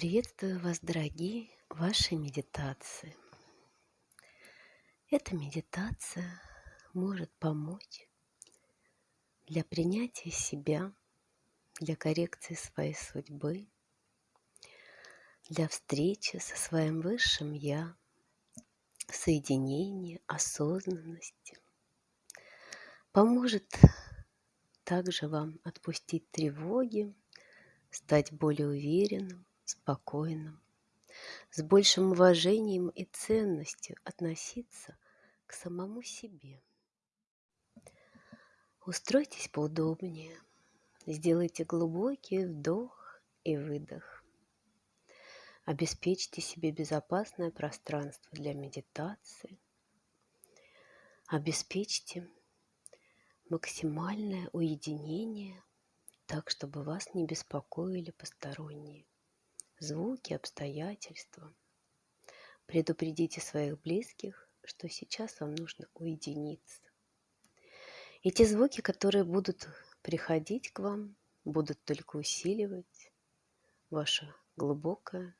Приветствую вас, дорогие, в вашей медитации. Эта медитация может помочь для принятия себя, для коррекции своей судьбы, для встречи со своим высшим Я, соединения, осознанности. Поможет также вам отпустить тревоги, стать более уверенным, спокойным, с большим уважением и ценностью относиться к самому себе. Устройтесь поудобнее, сделайте глубокий вдох и выдох. Обеспечьте себе безопасное пространство для медитации. Обеспечьте максимальное уединение, так, чтобы вас не беспокоили посторонние звуки, обстоятельства. Предупредите своих близких, что сейчас вам нужно уединиться. И те звуки, которые будут приходить к вам, будут только усиливать ваше глубокое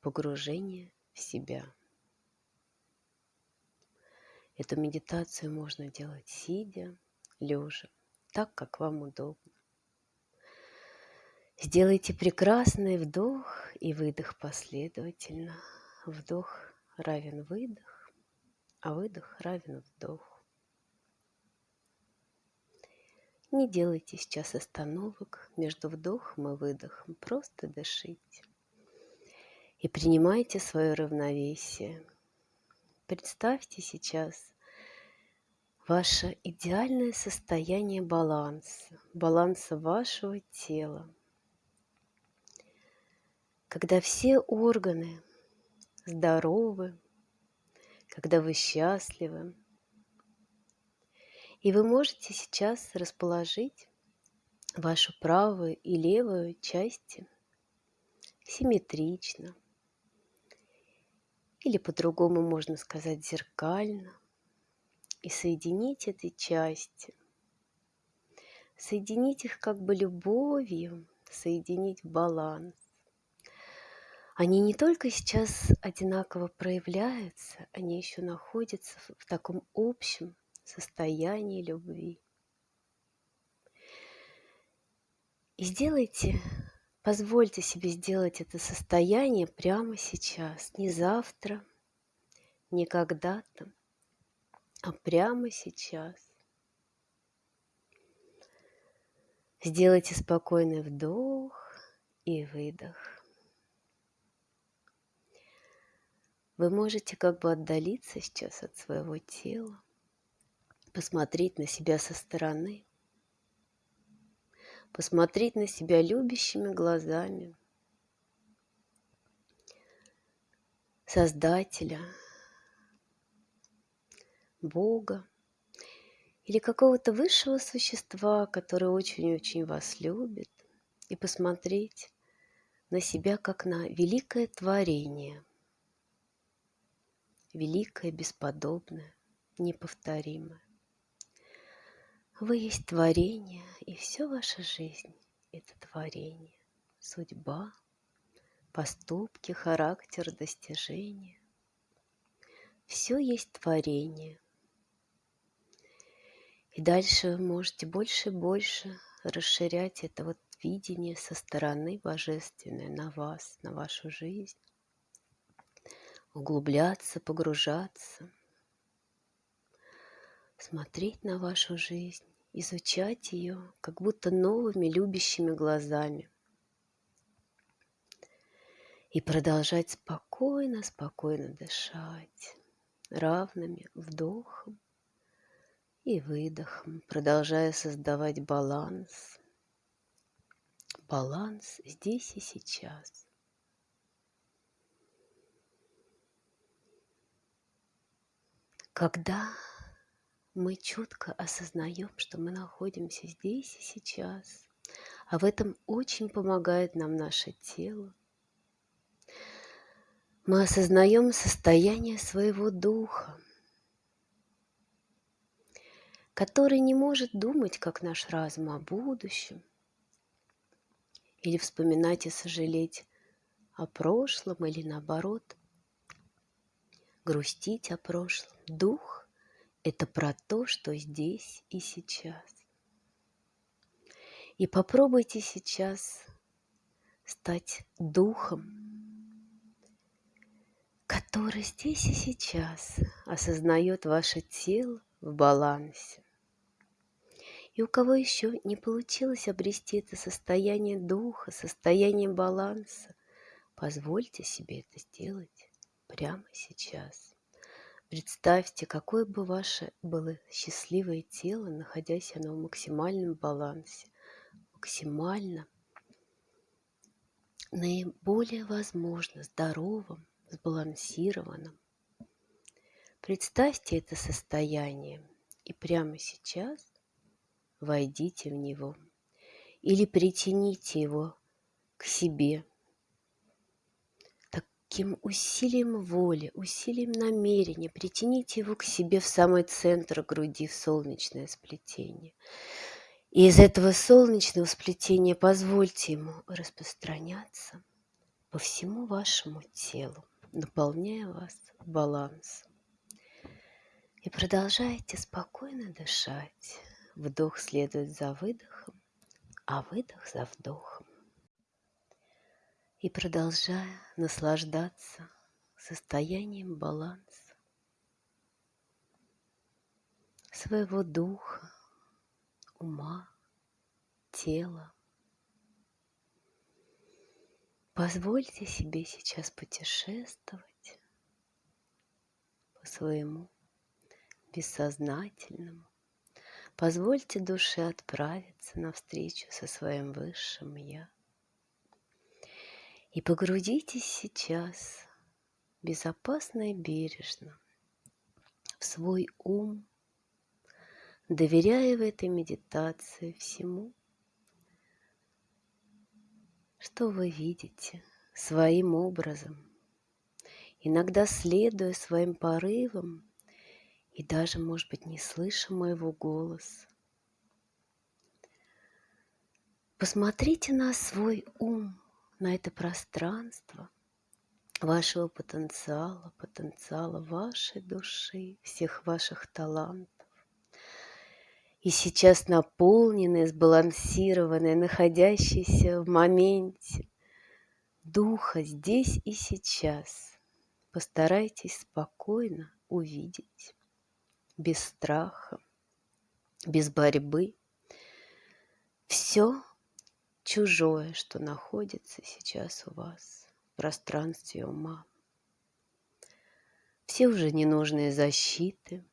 погружение в себя. Эту медитацию можно делать сидя, лежа, так, как вам удобно. Сделайте прекрасный вдох и выдох последовательно. Вдох равен выдох, а выдох равен вдох. Не делайте сейчас остановок между вдохом и выдохом, просто дышите. И принимайте свое равновесие. Представьте сейчас ваше идеальное состояние баланса, баланса вашего тела – когда все органы здоровы, когда вы счастливы. И вы можете сейчас расположить вашу правую и левую части симметрично. Или по-другому можно сказать зеркально. И соединить эти части. Соединить их как бы любовью, соединить баланс. Они не только сейчас одинаково проявляются, они еще находятся в таком общем состоянии любви. И сделайте, позвольте себе сделать это состояние прямо сейчас, не завтра, не когда-то, а прямо сейчас. Сделайте спокойный вдох и выдох. Вы можете как бы отдалиться сейчас от своего тела, посмотреть на себя со стороны, посмотреть на себя любящими глазами Создателя, Бога или какого-то высшего существа, которое очень-очень вас любит, и посмотреть на себя как на великое творение – великое, бесподобное, неповторимое. Вы есть творение, и все ваша жизнь – это творение, судьба, поступки, характер, достижения. Все есть творение. И дальше вы можете больше и больше расширять это вот видение со стороны божественной на вас, на вашу жизнь углубляться, погружаться, смотреть на вашу жизнь, изучать ее как будто новыми любящими глазами и продолжать спокойно, спокойно дышать равными вдохом и выдохом, продолжая создавать баланс. Баланс здесь и сейчас. Когда мы четко осознаем, что мы находимся здесь и сейчас, а в этом очень помогает нам наше тело, мы осознаем состояние своего духа, который не может думать, как наш разум, о будущем, или вспоминать и сожалеть о прошлом или наоборот грустить о прошлом. Дух – это про то, что здесь и сейчас. И попробуйте сейчас стать духом, который здесь и сейчас осознает ваше тело в балансе. И у кого еще не получилось обрести это состояние духа, состояние баланса, позвольте себе это сделать прямо сейчас. Представьте, какое бы ваше было счастливое тело, находясь оно в максимальном балансе, максимально наиболее возможно здоровым, сбалансированным. Представьте это состояние и прямо сейчас войдите в него или притяните его к себе таким усилием воли, усилием намерения. Притяните его к себе в самый центр груди, в солнечное сплетение. И из этого солнечного сплетения позвольте ему распространяться по всему вашему телу, наполняя вас балансом. И продолжайте спокойно дышать. Вдох следует за выдохом, а выдох за вдохом. И продолжая наслаждаться состоянием баланса своего духа, ума, тела. Позвольте себе сейчас путешествовать по своему бессознательному Позвольте душе отправиться навстречу со своим высшим Я. И погрузитесь сейчас безопасно и бережно в свой ум, доверяя в этой медитации всему, что вы видите своим образом, иногда следуя своим порывам и даже, может быть, не слыша моего голоса. Посмотрите на свой ум, на это пространство вашего потенциала, потенциала вашей души, всех ваших талантов. И сейчас наполненные, сбалансированные, находящиеся в моменте духа здесь и сейчас. Постарайтесь спокойно увидеть без страха, без борьбы. Все чужое, что находится сейчас у вас в пространстве ума. Все уже ненужные защиты,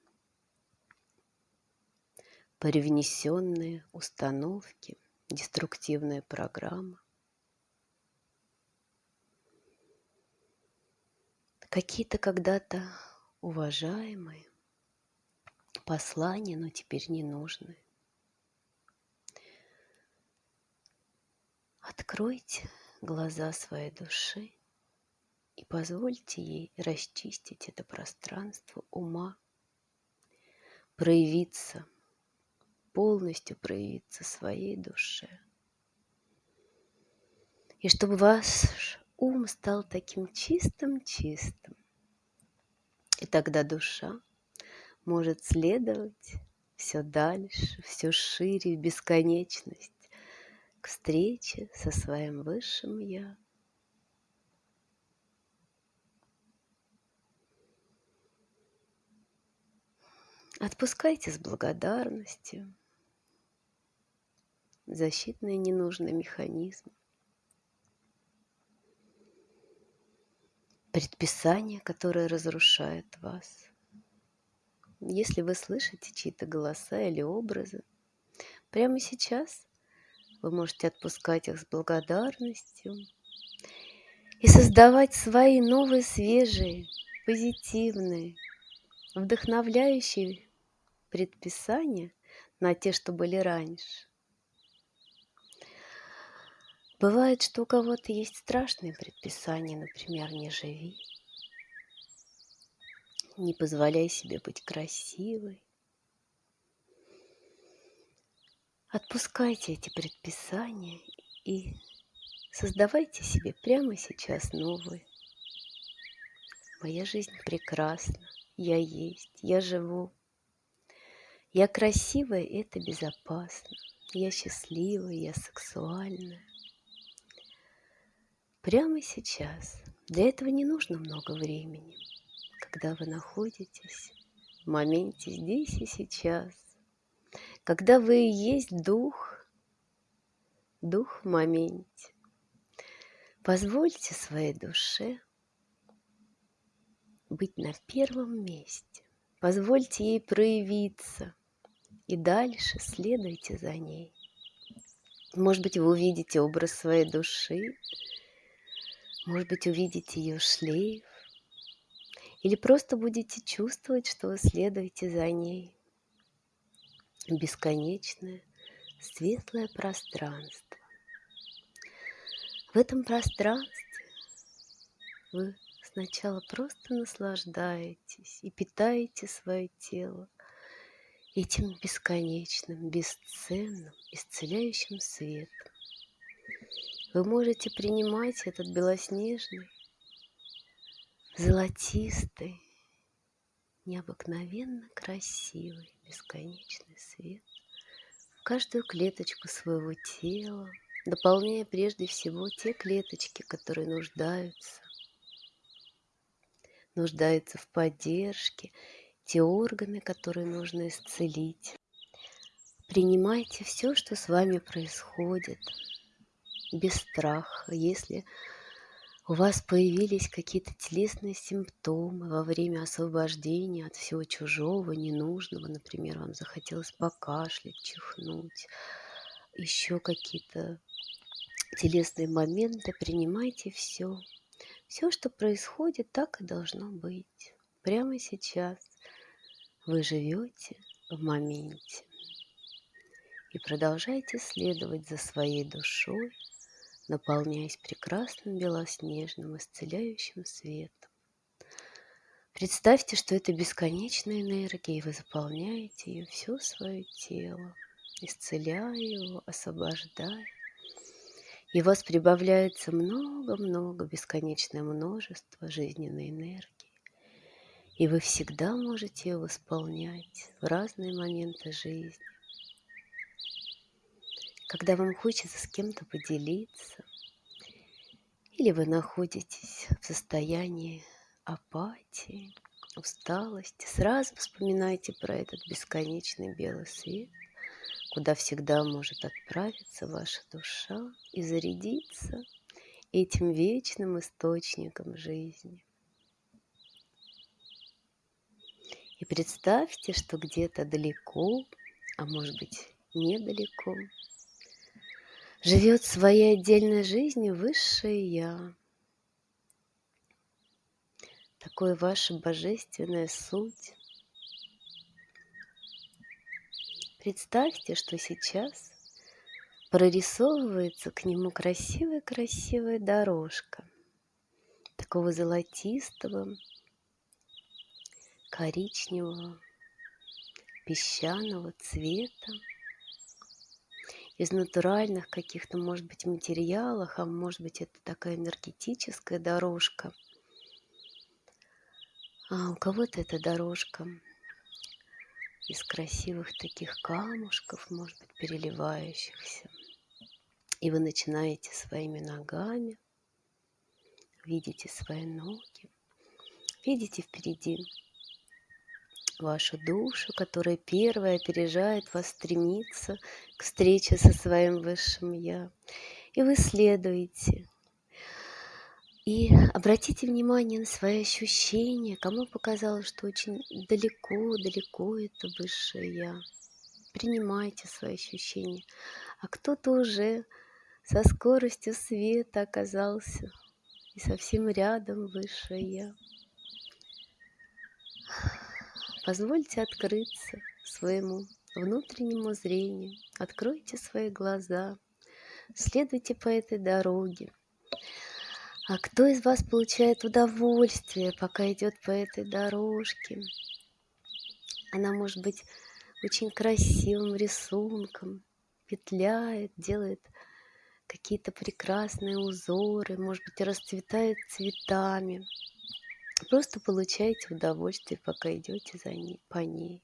привнесенные установки, деструктивная программа. Какие-то когда-то уважаемые, послания, но теперь не нужны. Откройте глаза своей души и позвольте ей расчистить это пространство ума, проявиться, полностью проявиться своей душе. И чтобы ваш ум стал таким чистым-чистым. И тогда душа может следовать все дальше, все шире в бесконечность к встрече со своим высшим Я. Отпускайте с благодарностью защитные ненужные механизмы, предписания, которые разрушают вас – если вы слышите чьи-то голоса или образы, прямо сейчас вы можете отпускать их с благодарностью и создавать свои новые, свежие, позитивные, вдохновляющие предписания на те, что были раньше. Бывает, что у кого-то есть страшные предписания, например, «не живи», не позволяй себе быть красивой. Отпускайте эти предписания и Создавайте себе прямо сейчас новые. Моя жизнь прекрасна, я есть, я живу. Я красивая, и это безопасно. Я счастливая, я сексуальная. Прямо сейчас. Для этого не нужно много времени. Когда вы находитесь в моменте здесь и сейчас. Когда вы есть дух, дух в моменте. Позвольте своей душе быть на первом месте. Позвольте ей проявиться. И дальше следуйте за ней. Может быть, вы увидите образ своей души, может быть, увидите ее шлейф, или просто будете чувствовать, что вы следуете за ней. Бесконечное, светлое пространство. В этом пространстве вы сначала просто наслаждаетесь и питаете свое тело этим бесконечным, бесценным, исцеляющим светом. Вы можете принимать этот белоснежный, золотистый, необыкновенно красивый, бесконечный свет в каждую клеточку своего тела, дополняя прежде всего те клеточки, которые нуждаются, нуждаются в поддержке, те органы, которые нужно исцелить. Принимайте все, что с вами происходит, без страха. Если у вас появились какие-то телесные симптомы во время освобождения от всего чужого, ненужного, например, вам захотелось покашлять, чихнуть, еще какие-то телесные моменты, принимайте все. Все, что происходит, так и должно быть. Прямо сейчас вы живете в моменте и продолжайте следовать за своей душой, наполняясь прекрасным белоснежным исцеляющим светом. Представьте, что это бесконечная энергия, и вы заполняете ее все свое тело, исцеляя его, освобождая и у вас прибавляется много-много, бесконечное множество жизненной энергии. И вы всегда можете ее восполнять в разные моменты жизни. Когда вам хочется с кем-то поделиться, или вы находитесь в состоянии апатии, усталости, сразу вспоминайте про этот бесконечный белый свет – куда всегда может отправиться ваша душа и зарядиться этим вечным источником жизни. И представьте, что где-то далеко, а может быть недалеко, живет своей отдельной жизнью высшее Я. Такое ваша божественная суть, Представьте, что сейчас прорисовывается к нему красивая-красивая дорожка такого золотистого, коричневого, песчаного цвета из натуральных каких-то, может быть, материалов, а может быть, это такая энергетическая дорожка. А у кого-то эта дорожка из красивых таких камушков, может быть, переливающихся. И вы начинаете своими ногами, видите свои ноги, видите впереди вашу душу, которая первая опережает вас, стремится к встрече со своим Высшим Я. И вы следуете и обратите внимание на свои ощущения, кому показалось, что очень далеко-далеко это высшее Я. Принимайте свои ощущения. А кто-то уже со скоростью света оказался и совсем рядом высшее Я. Позвольте открыться своему внутреннему зрению. Откройте свои глаза. Следуйте по этой дороге. А кто из вас получает удовольствие, пока идет по этой дорожке? Она может быть очень красивым рисунком, петляет, делает какие-то прекрасные узоры, может быть, расцветает цветами. Просто получайте удовольствие, пока идете за ней, по ней.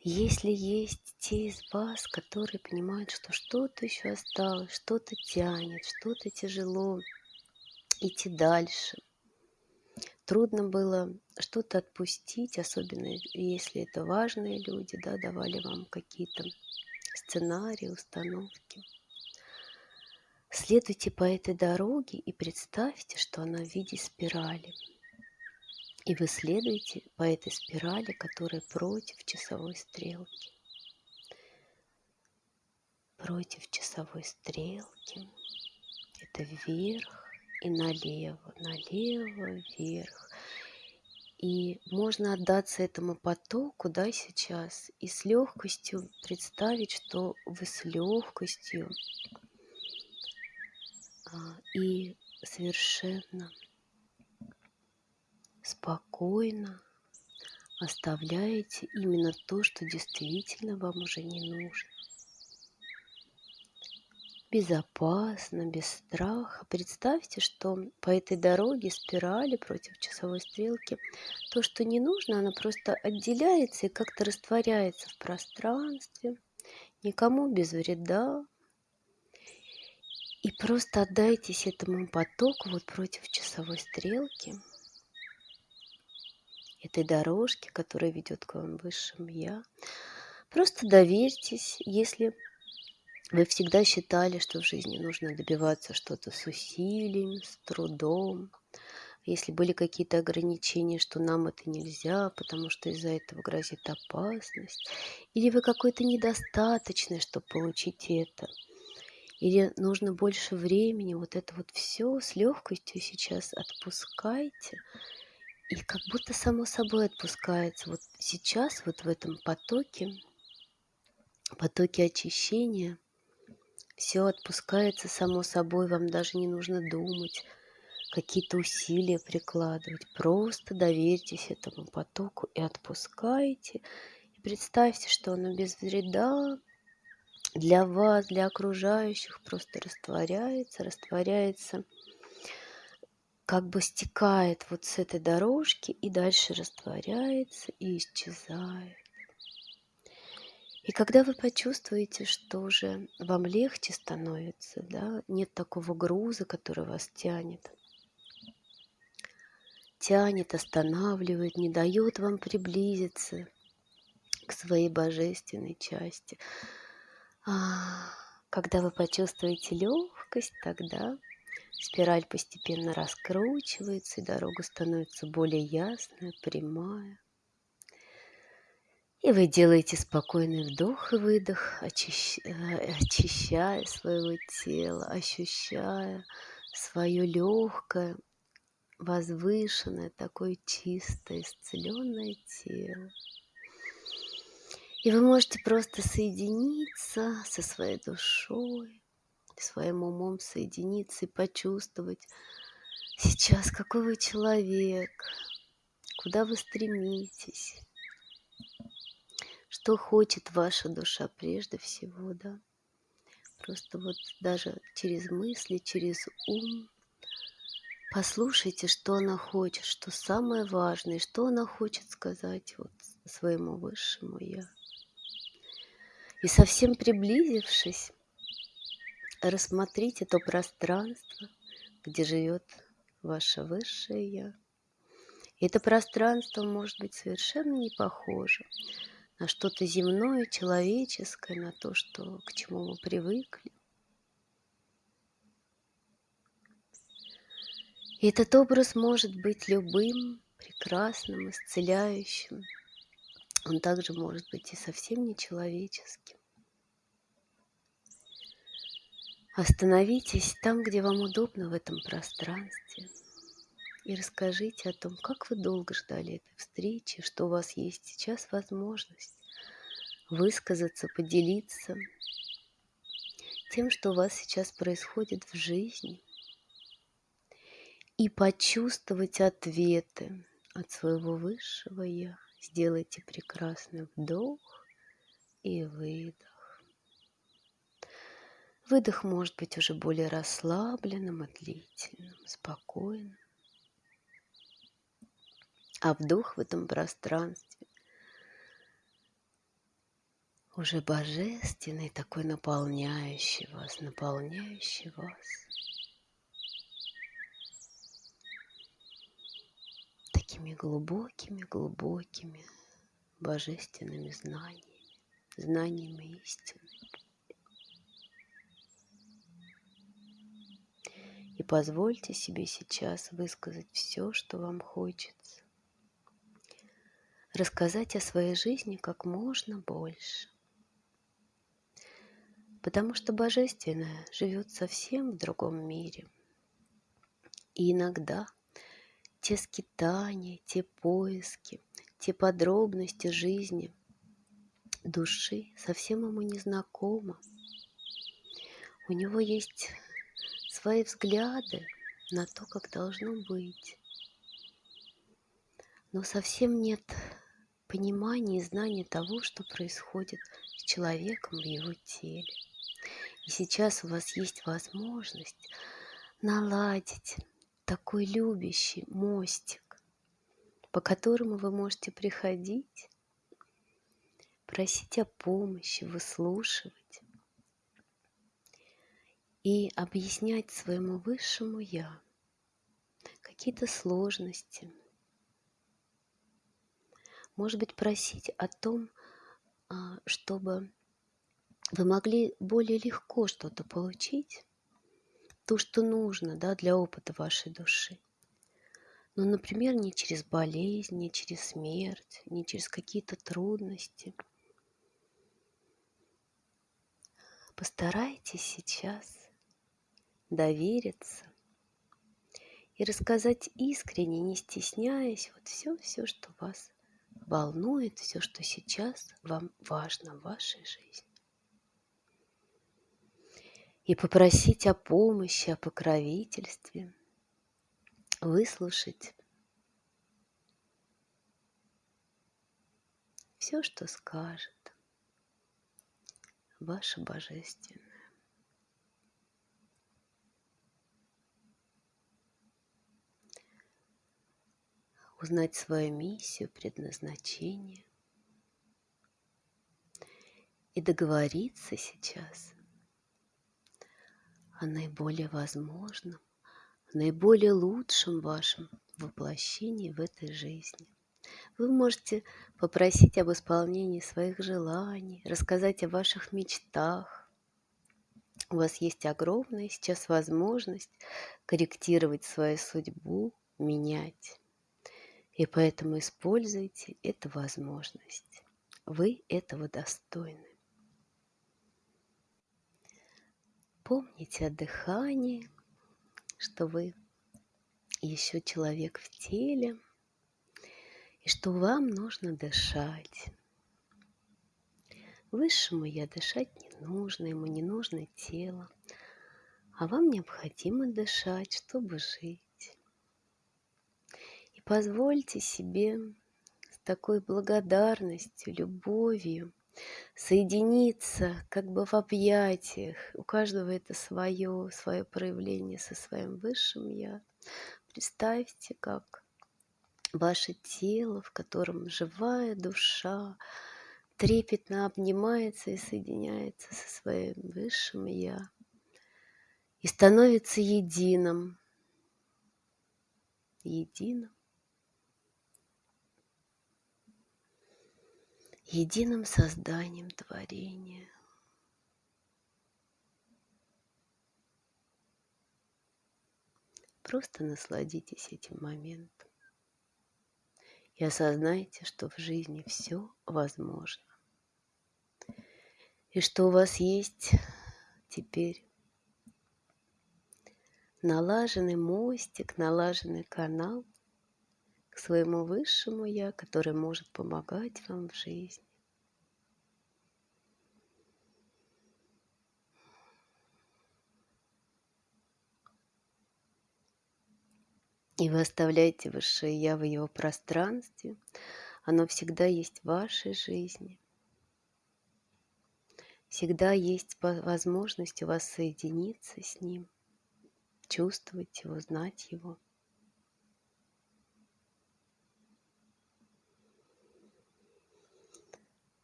Если есть те из вас, которые понимают, что что-то еще осталось, что-то тянет, что-то тяжело идти дальше, трудно было что-то отпустить, особенно если это важные люди, да, давали вам какие-то сценарии, установки. Следуйте по этой дороге и представьте, что она в виде спирали – и вы следуете по этой спирали, которая против часовой стрелки. Против часовой стрелки. Это вверх и налево, налево, вверх. И можно отдаться этому потоку, да, сейчас, и с легкостью представить, что вы с легкостью и совершенно спокойно оставляете именно то, что действительно вам уже не нужно. Безопасно, без страха. Представьте, что по этой дороге, спирали против часовой стрелки, то, что не нужно, оно просто отделяется и как-то растворяется в пространстве, никому без вреда. И просто отдайтесь этому потоку вот против часовой стрелки – этой дорожки, которая ведет к вам высшему Я. Просто доверьтесь, если вы всегда считали, что в жизни нужно добиваться что-то с усилием, с трудом, если были какие-то ограничения, что нам это нельзя, потому что из-за этого грозит опасность, или вы какой-то недостаточный, чтобы получить это, или нужно больше времени, вот это вот все с легкостью сейчас отпускайте, и как будто само собой отпускается. Вот сейчас, вот в этом потоке, потоке очищения, все отпускается само собой, вам даже не нужно думать, какие-то усилия прикладывать. Просто доверьтесь этому потоку и отпускайте. И представьте, что оно без вреда для вас, для окружающих просто растворяется, растворяется – как бы стекает вот с этой дорожки и дальше растворяется и исчезает. И когда вы почувствуете, что уже вам легче становится, да, нет такого груза, который вас тянет, тянет, останавливает, не дает вам приблизиться к своей божественной части. А, когда вы почувствуете легкость, тогда Спираль постепенно раскручивается, и дорога становится более ясная, прямая. И вы делаете спокойный вдох и выдох, очищ... Э, очищая своего тела, ощущая свое легкое, возвышенное, такое чистое, исцеленное тело. И вы можете просто соединиться со своей душой, своим умом соединиться и почувствовать сейчас, какой вы человек, куда вы стремитесь, что хочет ваша душа прежде всего, да. Просто вот даже через мысли, через ум послушайте, что она хочет, что самое важное, что она хочет сказать вот своему высшему Я. И совсем приблизившись, рассмотрите то пространство, где живет ваше высшее Я. И это пространство может быть совершенно не похоже на что-то земное, человеческое, на то, что, к чему мы привыкли. И этот образ может быть любым, прекрасным, исцеляющим. Он также может быть и совсем не человеческим. Остановитесь там, где вам удобно в этом пространстве, и расскажите о том, как вы долго ждали этой встречи, что у вас есть сейчас возможность высказаться, поделиться тем, что у вас сейчас происходит в жизни, и почувствовать ответы от своего высшего Я. Сделайте прекрасный вдох и выдох. Выдох может быть уже более расслабленным длительным, спокойным. А вдох в этом пространстве уже божественный, такой наполняющий вас, наполняющий вас. Такими глубокими-глубокими божественными знаниями, знаниями истины. И позвольте себе сейчас высказать все, что вам хочется. Рассказать о своей жизни как можно больше. Потому что Божественное живет совсем в другом мире. И иногда те скитания, те поиски, те подробности жизни души совсем ему не знакомы. У него есть свои взгляды на то, как должно быть. Но совсем нет понимания и знания того, что происходит с человеком в его теле. И сейчас у вас есть возможность наладить такой любящий мостик, по которому вы можете приходить, просить о помощи, выслушивать и объяснять своему высшему Я какие-то сложности. Может быть, просить о том, а, чтобы вы могли более легко что-то получить, то, что нужно да, для опыта вашей души. Ну, например, не через болезнь, не через смерть, не через какие-то трудности. Постарайтесь сейчас довериться и рассказать искренне, не стесняясь, вот все-все, что вас волнует, все, что сейчас вам важно в вашей жизни. И попросить о помощи, о покровительстве, выслушать все, что скажет ваше Божественное. узнать свою миссию, предназначение и договориться сейчас о наиболее возможном, наиболее лучшем вашем воплощении в этой жизни. Вы можете попросить об исполнении своих желаний, рассказать о ваших мечтах. У вас есть огромная сейчас возможность корректировать свою судьбу, менять и поэтому используйте эту возможность. Вы этого достойны. Помните о дыхании, что вы еще человек в теле, и что вам нужно дышать. Высшему я дышать не нужно, ему не нужно тело, а вам необходимо дышать, чтобы жить. Позвольте себе с такой благодарностью, любовью соединиться как бы в объятиях. У каждого это свое, свое проявление со своим высшим Я. Представьте, как ваше тело, в котором живая душа, трепетно обнимается и соединяется со своим высшим Я и становится единым, единым единым созданием творения. Просто насладитесь этим моментом и осознайте, что в жизни все возможно. И что у вас есть теперь налаженный мостик, налаженный канал – к своему высшему Я, который может помогать вам в жизни. И вы оставляете высшее Я в его пространстве. Оно всегда есть в вашей жизни. Всегда есть возможность у вас соединиться с Ним, чувствовать Его, знать Его.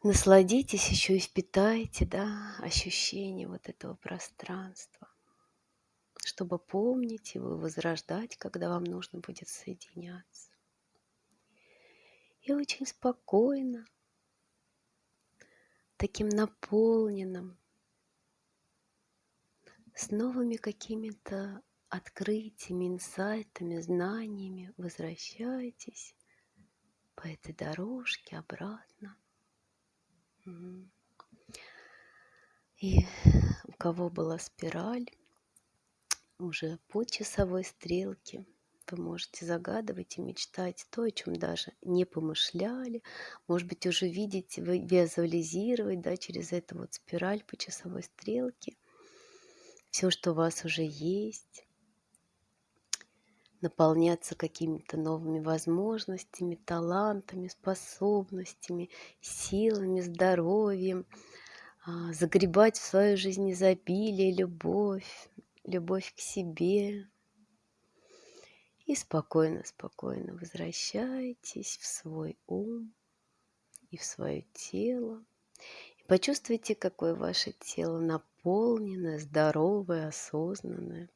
Насладитесь еще и впитайте, да, ощущение вот этого пространства, чтобы помнить его возрождать, когда вам нужно будет соединяться. И очень спокойно, таким наполненным, с новыми какими-то открытиями, инсайтами, знаниями возвращайтесь по этой дорожке обратно. И у кого была спираль, уже по часовой стрелке вы можете загадывать и мечтать то, о чем даже не помышляли. Может быть, уже видеть, визуализировать да, через эту вот спираль по часовой стрелке. Все, что у вас уже есть наполняться какими-то новыми возможностями, талантами, способностями, силами, здоровьем, а, загребать в свою жизнь изобилие, любовь, любовь к себе. И спокойно, спокойно возвращайтесь в свой ум и в свое тело. И почувствуйте, какое ваше тело наполненное, здоровое, осознанное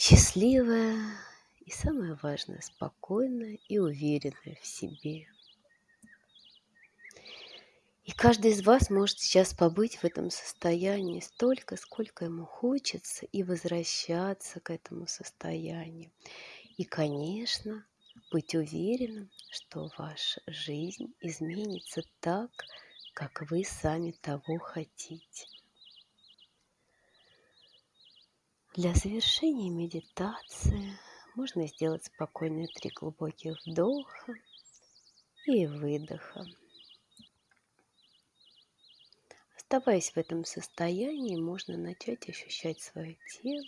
счастливая и, самое важное, спокойная и уверенная в себе. И каждый из вас может сейчас побыть в этом состоянии столько, сколько ему хочется, и возвращаться к этому состоянию. И, конечно, быть уверенным, что ваша жизнь изменится так, как вы сами того хотите. Для завершения медитации можно сделать спокойные три глубоких вдоха и выдоха. Оставаясь в этом состоянии, можно начать ощущать свое тело,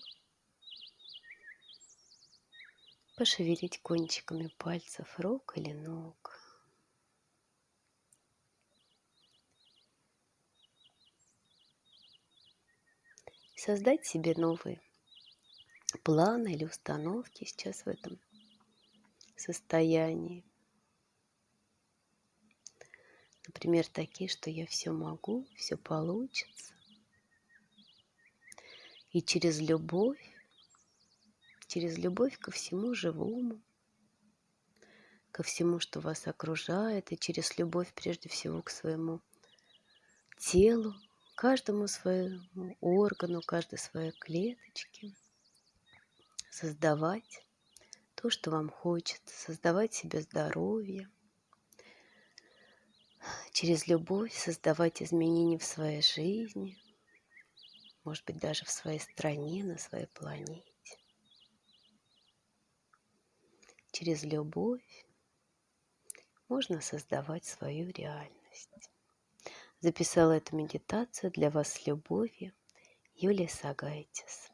пошевелить кончиками пальцев рук или ног. Создать себе новые планы или установки сейчас в этом состоянии. Например, такие, что я все могу, все получится. И через любовь, через любовь ко всему живому, ко всему, что вас окружает, и через любовь прежде всего к своему телу, каждому своему органу, каждой своей клеточке – создавать то, что вам хочется, создавать себе здоровье, через любовь создавать изменения в своей жизни, может быть, даже в своей стране, на своей планете. Через любовь можно создавать свою реальность. Записала эту медитацию для вас с любовью Юлия Сагайтис.